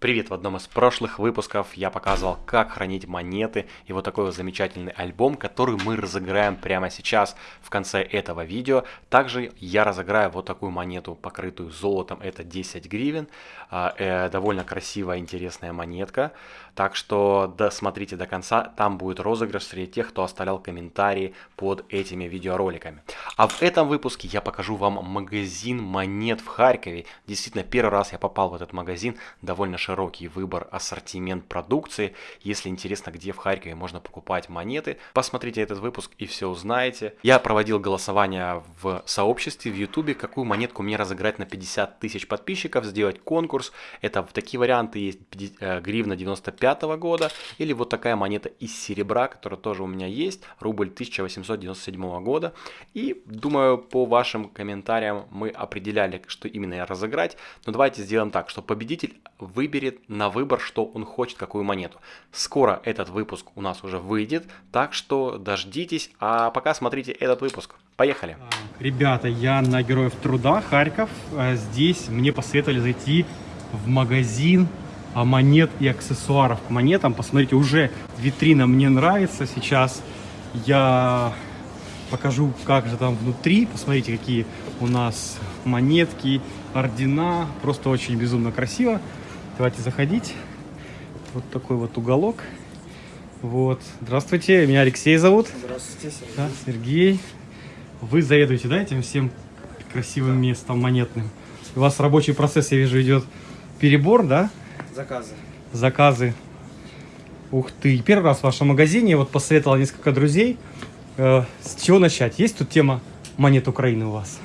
Привет! В одном из прошлых выпусков я показывал, как хранить монеты и вот такой вот замечательный альбом, который мы разыграем прямо сейчас в конце этого видео. Также я разыграю вот такую монету, покрытую золотом, это 10 гривен. А, э, довольно красивая, интересная монетка. Так что досмотрите до конца, там будет розыгрыш среди тех, кто оставлял комментарии под этими видеороликами. А в этом выпуске я покажу вам магазин монет в Харькове. Действительно, первый раз я попал в этот магазин, довольно широкий выбор, ассортимент продукции. Если интересно, где в Харькове можно покупать монеты, посмотрите этот выпуск и все узнаете. Я проводил голосование в сообществе в YouTube, какую монетку мне разыграть на 50 тысяч подписчиков, сделать конкурс. Это такие варианты есть э, гривна 95 -го года или вот такая монета из серебра, которая тоже у меня есть, рубль 1897 года. И думаю, по вашим комментариям мы определяли, что именно я разыграть. Но давайте сделаем так, что победитель выберет на выбор, что он хочет, какую монету. Скоро этот выпуск у нас уже выйдет, так что дождитесь, а пока смотрите этот выпуск. Поехали! Ребята, я на Героев Труда, Харьков. А здесь мне посоветовали зайти в магазин а, монет и аксессуаров к монетам. Посмотрите, уже витрина мне нравится. Сейчас я покажу, как же там внутри. Посмотрите, какие у нас монетки, ордена. Просто очень безумно красиво. Давайте заходить. Вот такой вот уголок. Вот. Здравствуйте, меня Алексей зовут. Здравствуйте, Сергей. Да, Сергей. Вы заведуете, да, этим всем красивым да. местом монетным? У вас рабочий процесс, я вижу, идет перебор, да? Заказы. Заказы. Ух ты. Первый раз в вашем магазине, вот посоветовал несколько друзей. Э, с чего начать? Есть тут тема монет Украины у вас?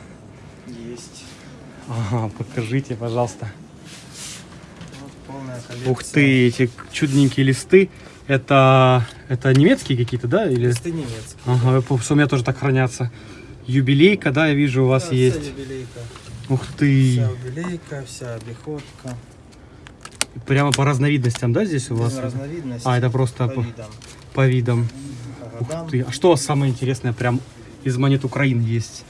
Есть. Ага, покажите, пожалуйста коллекция. Ух ты, эти чудненькие листы. Это, это немецкие какие-то, да? Или... Листы немецкие. Ага, что у меня тоже так хранятся. Юбилейка, да, я вижу, у вас да, есть. Юбилейка. Ух ты. Вся юбилейка, вся обиходка. Прямо по разновидностям, да, здесь у вас? А, это просто по, по видам. По видам. По Ух ты. А что самое интересное прям из монет Украины есть?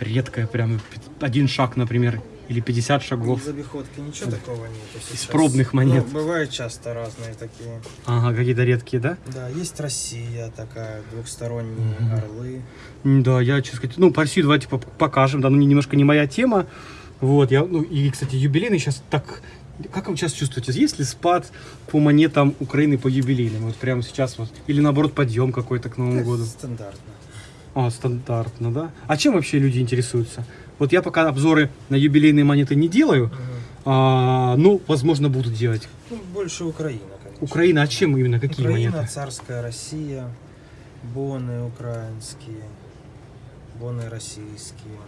Редкое прям. Один шаг, например, или 50 шагов. Из обиходки ничего такого нет. Из пробных монет. Ну, бывают часто разные такие. Ага, какие-то редкие, да? Да, есть Россия такая, двухсторонние угу. орлы. Да, я, честно сказать, ну, по Россию давайте покажем, да, ну, немножко не моя тема. Вот, я, ну, и, кстати, юбилейный сейчас так как вы сейчас чувствуете? Есть ли спад по монетам Украины по юбилейным? Вот прямо сейчас вот. Или наоборот подъем какой-то к Новому Это году? Стандартно. А, стандартно, да? А чем вообще люди интересуются? Вот я пока обзоры на юбилейные монеты не делаю, угу. а, ну, возможно, буду делать. Ну, больше Украина, конечно. Украина, а чем именно? Какие Украина, монеты? царская Россия, боны украинские, боны российские.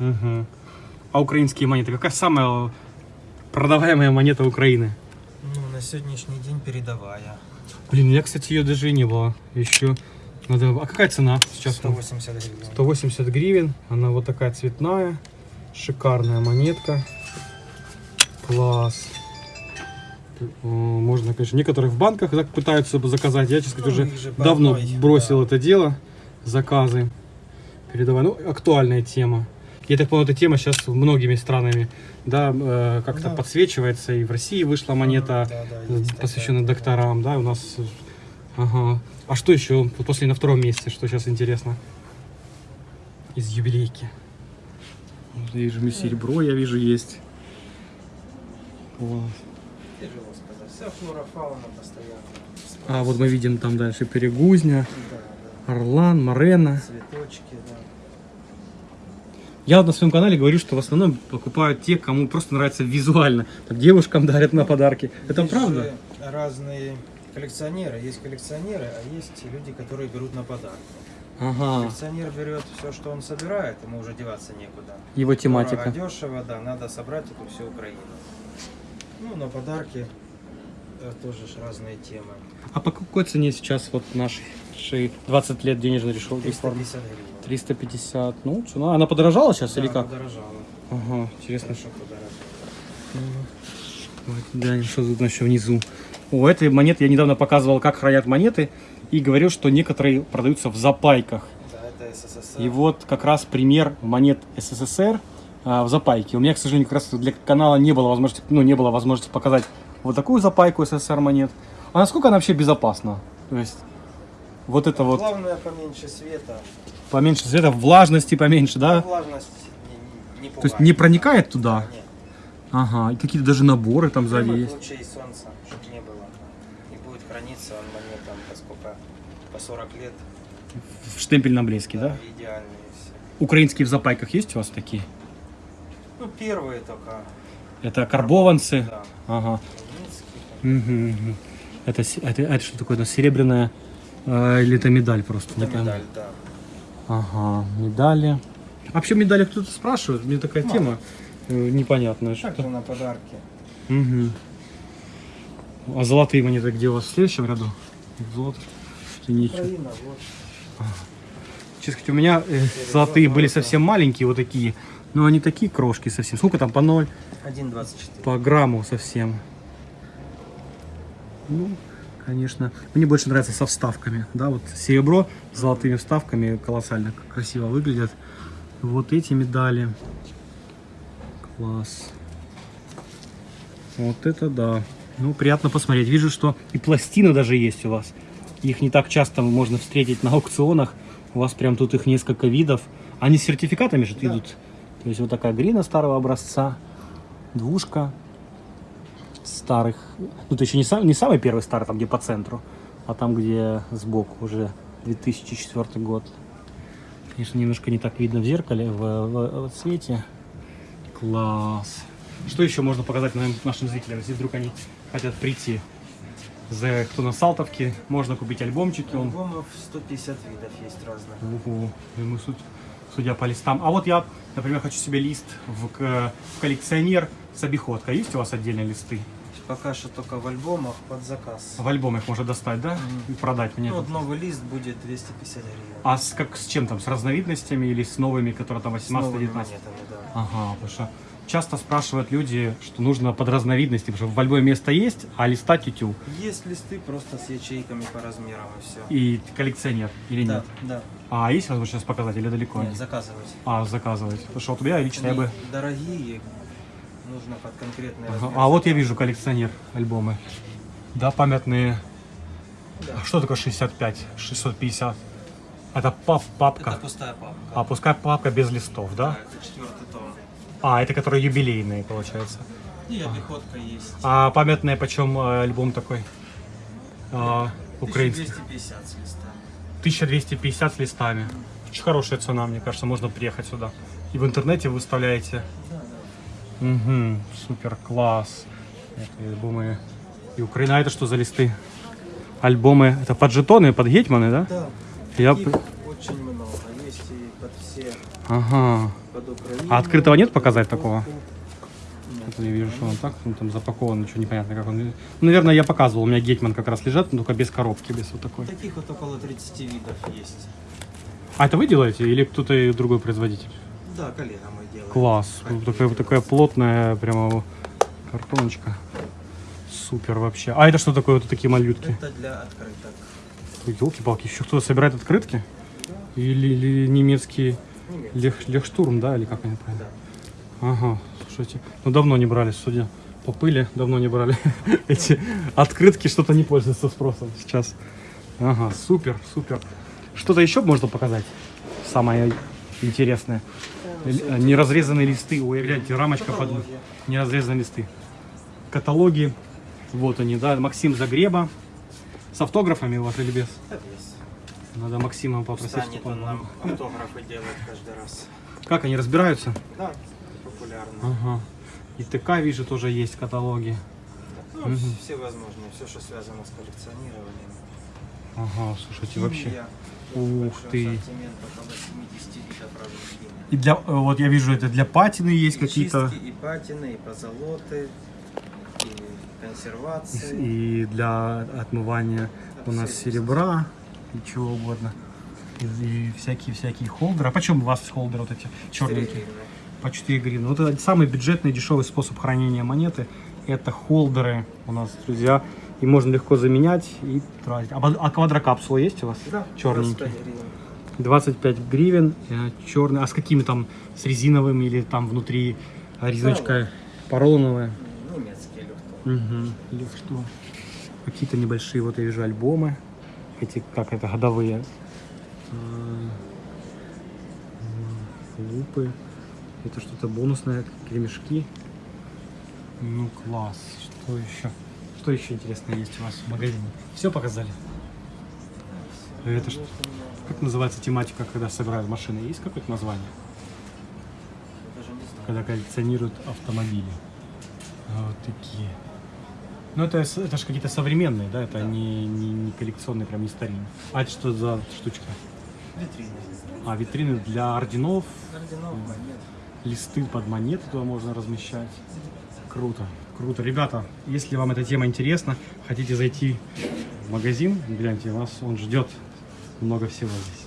Угу. А украинские монеты? Какая самая продаваемая монета Украины? Ну, на сегодняшний день передовая. Блин, меня, кстати, ее даже и не было еще. Надо... А какая цена сейчас? 180 гривен. 180 гривен. Она вот такая цветная. Шикарная монетка. Класс. Можно, конечно, некоторых в банках пытаются заказать. Я, честно ну, уже давно одной, бросил да. это дело. Заказы. Передавай. Ну, актуальная тема. Я так понял, эта тема сейчас многими странами да, э, как-то да. подсвечивается. И в России вышла монета, да, да, посвященная такая, докторам. Да. да, у нас Ага. А что еще после на втором месте, что сейчас интересно? Из юбилейки. Вижу серебро, я вижу, есть. Класс. Тяжело сказать. Вся флора, фауна постоянно. А вот мы видим там дальше перегузня, да, да. орлан, морена. Цветочки, да. Я вот на своем канале говорю, что в основном покупают те, кому просто нравится визуально. Так девушкам дарят на подарки. Это правда? разные коллекционеры. Есть коллекционеры, а есть люди, которые берут на подарок. Ага. Коллекционер берет все, что он собирает, ему уже деваться некуда. Его тематика. Дорого, дешево, да, надо собрать эту всю Украину. Ну, на подарки э, тоже разные темы. А по какой цене сейчас вот наши 20 лет денежной решил 350 гривен. 350. Ну, цена. Она подорожала сейчас да, или как? подорожала. Ага, интересно. Хорошо подорожала. Глянем, что тут еще внизу. У этой монеты я недавно показывал, как хранят монеты, и говорил, что некоторые продаются в запайках. Да, это СССР. И вот как раз пример монет СССР а, в запайке. У меня, к сожалению, как раз для канала не было возможности, ну, не было возможности показать вот такую запайку СССР монет. А насколько она вообще безопасна? То есть вот это вот Главное поменьше света. поменьше света, влажности поменьше, да? Влажность не, не, не То есть пугает. не проникает туда? Нет. Ага, и какие-то даже наборы там сзади есть. лучей солнца, чтобы не было. И будет храниться он монетам по сколько? По 40 лет. В штемпельном блеске, да? Идеальные все. Украинские в запайках есть у вас такие? Ну, первые только. Это карбованцы? Да. Ага. Мгм. Это, это, это что такое? Это серебряная э, или это медаль просто? Это Не медаль, да. Ага, медали. А вообще медали кто-то спрашивает? Мне такая Мало. тема э, непонятная. Также Что... на подарки. Мгм. А золотые монеты где у вас в следующем ряду? Золото. Украина, вот. Честно сказать, у меня э, золотые были совсем маленькие, вот такие. Но они такие крошки совсем. Сколько там по 0? 1,24. По грамму совсем. Ну, конечно. Мне больше нравится со вставками. Да, вот серебро с золотыми вставками колоссально красиво выглядят. Вот эти медали. Класс. Вот это да. Ну, приятно посмотреть. Вижу, что и пластины даже есть у вас. Их не так часто можно встретить на аукционах. У вас прям тут их несколько видов. Они с сертификатами же Да. идут. То есть вот такая грина старого образца. Двушка старых. Ну, это еще не, сам, не самый первый старый, там где по центру, а там где сбоку уже 2004 год. Конечно, немножко не так видно в зеркале, в, в- в цвете. Класс. Что еще можно показать нашим зрителям, если вдруг они хотят прийти? За кто на Салтовке, можно купить альбомчики. Альбомов 150 видов есть разных. Ого, и мы суть, судя по листам. А вот я, например, хочу себе лист в, в коллекционер с обиходкой. Есть у вас отдельные листы? Пока что только в альбомах под заказ. В альбом их можно достать, да? Мгм. И продать мне. Ну, вот новый лист будет 250 гривен. А с, как, с чем там? С разновидностями или с новыми, которые там С новыми 18-19? монетами, да. Ага, потому что часто спрашивают люди, что нужно под разновидности, потому что в альбоме место есть, а листа тютю. Есть листы просто с ячейками по размерам и все. И коллекционер или да, нет? да. А есть возможность сейчас показать или далеко? Нет, заказывать. А, заказывать. Потому что вот я лично я Они бы... дорогие, нужно под конкретный размер. А вот я вижу коллекционер альбомы. Да, памятные. Да. А что такое 65, 650? Это пап, папка. Это пустая папка. А пускай папка без листов, да? Да, это четвертый том. А, это которые юбилейные, получается. И обиходка есть. А памятные почем э, альбом такой? А, украинский. 1250 с листа. 1250 с листами. Очень хорошая цена, мне кажется, можно приехать сюда. И в интернете выставляете. Да. Угу, супер, класс. Это альбомы и Украина. А это что за листы? Альбомы, это под жетоны, под гетьманы, да? Да, Я... их очень много. Есть и под все, Ага. под Украину. А открытого нет показать такого? Нет. Я вижу, что он так, ну, там запакован, ничего непонятно, как он. Ну, наверное, я показывал, у меня гетьман как раз лежат, но только без коробки, без вот такой. Таких вот около 30 видов есть. А это вы делаете или кто-то другой производитель? Да, коллега мы делаем. Класс. Вот такая, такая плотная прямо картоночка. Супер вообще. А это что такое, вот такие малютки? Это для открыток. Елки-палки, еще кто-то собирает открытки? Или, или немецкий Немецкий. лех, лехштурм, да, или как они правильно? Да. Ага, слушайте, ну давно не брали, судя по пыли, давно не брали эти открытки, что-то не пользуются спросом сейчас. Ага, супер, супер. Что-то еще можно показать? Самое интересное. Л- Неразрезанные листы. Ой, гляньте, рамочка под... Неразрезанные листы. Каталоги. Вот они, да. Максим Загреба. С автографами у вас или без? Без. Надо Максима попросить, Станет чтобы он нам автографы делать каждый раз. Как они разбираются? Да, популярно. Ага. И ТК вижу тоже есть каталоги. Ну, Мгм. все возможные, все, что связано с коллекционированием. Ага, слушайте, вообще. Ух ты. ассортимент, около 70 видов разных химий. И для, э, вот я вижу, это для патины есть какие-то. и патины, и позолоты, и консервации. И для отмывания у нас серебра и чего угодно. И, всякие-всякие холдеры. А почем у вас холдеры вот эти черненькие? гривны. По 4 гривны. Вот это самый бюджетный, дешевый способ хранения монеты. Это холдеры у нас, друзья. И можно легко заменять и тратить. А, а квадрокапсула есть у вас? Да, Черненькие. 25 гривен. 25 гривен, черный. А с какими там? С резиновыми или там внутри резиночка поролоновая? Немецкие легко. Угу. Что? Какие-то небольшие, вот я вижу, альбомы. Эти, как это, годовые. А, лупы. Это что-то бонусное, кремешки. Ну, класс. Что еще? Что еще интересное есть у вас в магазине? Все показали? Это что? Как называется тематика, когда собирают машины? Есть какое-то название? Когда коллекционируют автомобили. А Вот такие. Ну, это, это же какие-то современные, да? Это не, не, не коллекционные, прям не старинные. А это что за штучка? Витрины. А, витрины для орденов, Орденов, монет. листы под монеты туда можно размещать. Круто, круто. Ребята, если вам эта тема интересна, хотите зайти в магазин, гляньте, вас он ждет много всего здесь.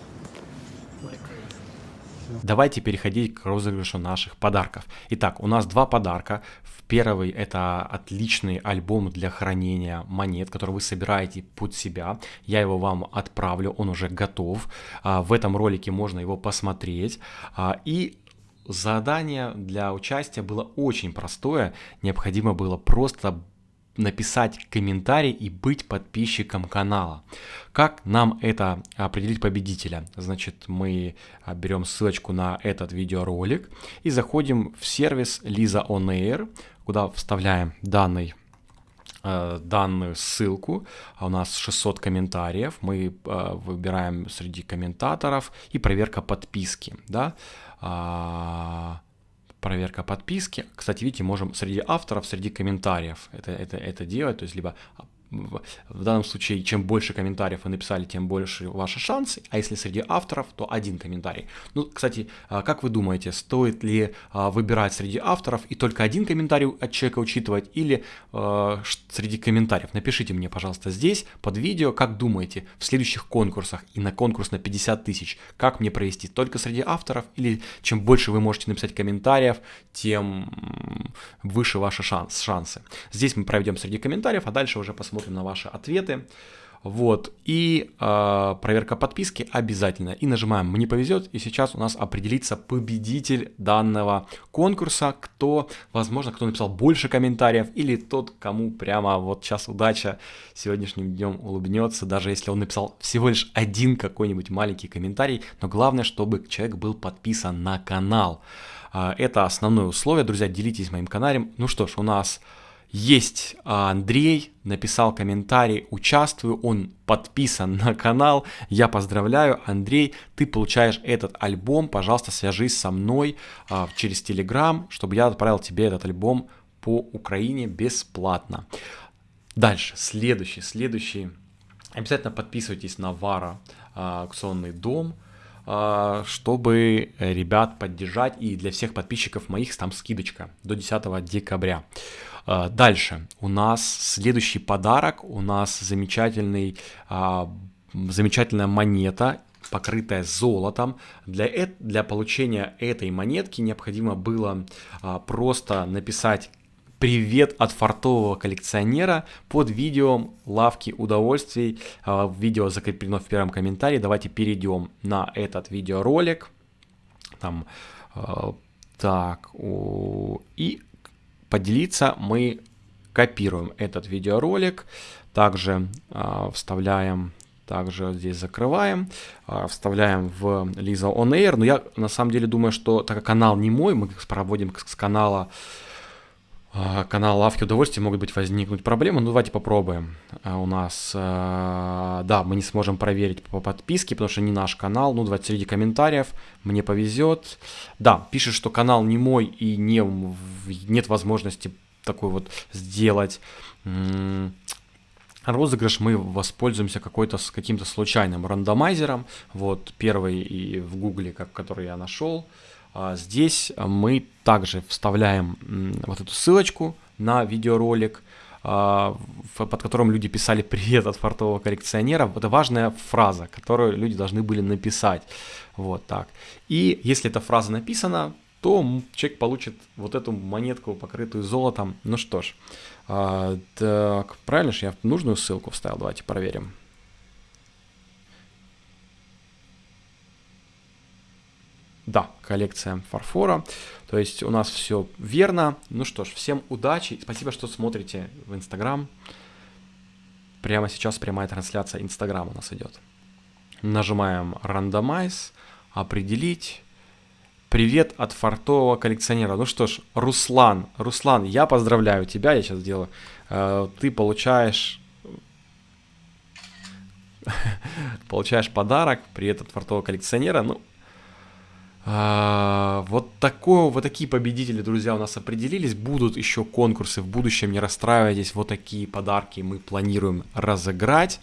Давайте переходить к розыгрышу наших подарков. Итак, у нас два подарка. Первый это отличный альбом для хранения монет, который вы собираете под себя. Я его вам отправлю, он уже готов. А, В этом ролике можно его посмотреть. А, И задание для участия было очень простое. Необходимо было просто написать комментарий и быть подписчиком канала. Как нам это определить победителя? Значит, мы а, берем ссылочку на этот видеоролик и заходим в сервис Lisa On Air, куда вставляем данный э, данную ссылку. А У нас 600 комментариев. Мы э, выбираем среди комментаторов и проверка подписки. Да? А, проверка подписки. Кстати, видите, можем среди авторов, среди комментариев это, это, это делать. То есть, либо в, данном случае, чем больше комментариев вы написали, тем больше ваши шансы. А если среди авторов, то один комментарий. Ну, кстати, а, как вы думаете, стоит ли а, выбирать среди авторов и только один комментарий от человека учитывать или ш- среди комментариев? Напишите мне, пожалуйста, здесь под видео, как думаете, в следующих конкурсах и на конкурс на 50 тысяч, как мне провести только среди авторов или чем больше вы можете написать комментариев, тем выше ваши шанс, шансы. Здесь мы проведем среди комментариев, а дальше уже посмотрим на ваши ответы. Вот, и э, проверка подписки обязательно. И нажимаем «Мне повезет», и сейчас у нас определится победитель данного конкурса, кто, возможно, кто написал больше комментариев, или тот, кому прямо вот сейчас удача сегодняшним днем улыбнется, даже если он написал всего лишь один какой-нибудь маленький комментарий, но главное, чтобы человек был подписан на канал. А, Это основное условие, друзья, делитесь моим каналом. Ну что ж, у нас есть а, Андрей, написал комментарий, участвую, он подписан на канал, я поздравляю, Андрей, ты получаешь этот альбом, пожалуйста, свяжись со мной а, через Telegram, чтобы я отправил тебе этот альбом по Украине бесплатно. Дальше, следующий, следующий. Обязательно подписывайтесь на Вара аукционный дом, а, чтобы ребят поддержать. И для всех подписчиков моих там скидочка до 10 декабря. А, Дальше у нас следующий подарок. У нас замечательный, а, замечательная монета покрытая золотом. Для, эт- для получения этой монетки необходимо было а, просто написать Привет от фартового коллекционера под видео лавки удовольствий. А, Видео закреплено в первом комментарии. Давайте перейдем на этот видеоролик. Там, так, и поделиться мы копируем этот видеоролик. Также а, вставляем также здесь закрываем, а, вставляем в Lisa On Air. Но я на самом деле думаю, что так как канал не мой, мы проводим с канала а, канал Лавки Удовольствия могут быть возникнуть проблемы. Ну, давайте попробуем. А, У нас, а, да, мы не сможем проверить по подписке, потому что не наш канал. Ну, давайте среди комментариев. Мне повезет. Да, пишет, что канал не мой и не, нет возможности такой вот сделать. Розыгрыш мы воспользуемся какой-то с каким-то случайным рандомайзером. Вот первый и в гугле, как, который я нашел. А Здесь мы также вставляем вот эту ссылочку на видеоролик, а, под которым люди писали «Привет от фартового коллекционера». Это важная фраза, которую люди должны были написать. Вот так. И если эта фраза написана, то человек получит вот эту монетку, покрытую золотом. Ну что ж, а, так, правильно же я нужную ссылку вставил? Давайте проверим. Да, коллекция фарфора. То есть у нас все верно. Ну что ж, всем удачи. Спасибо, что смотрите в Инстаграм. Прямо сейчас прямая трансляция Инстаграм у нас идет. Нажимаем рандомайз, определить. Привет от фартового коллекционера. Ну что ж, Руслан, Руслан, я поздравляю тебя, я сейчас сделаю. Э, ты получаешь получаешь подарок, привет от фартового коллекционера. Ну, а, вот, такое, вот такие победители, друзья, у нас определились. Будут еще конкурсы в будущем, не расстраивайтесь. Вот такие подарки мы планируем разыграть.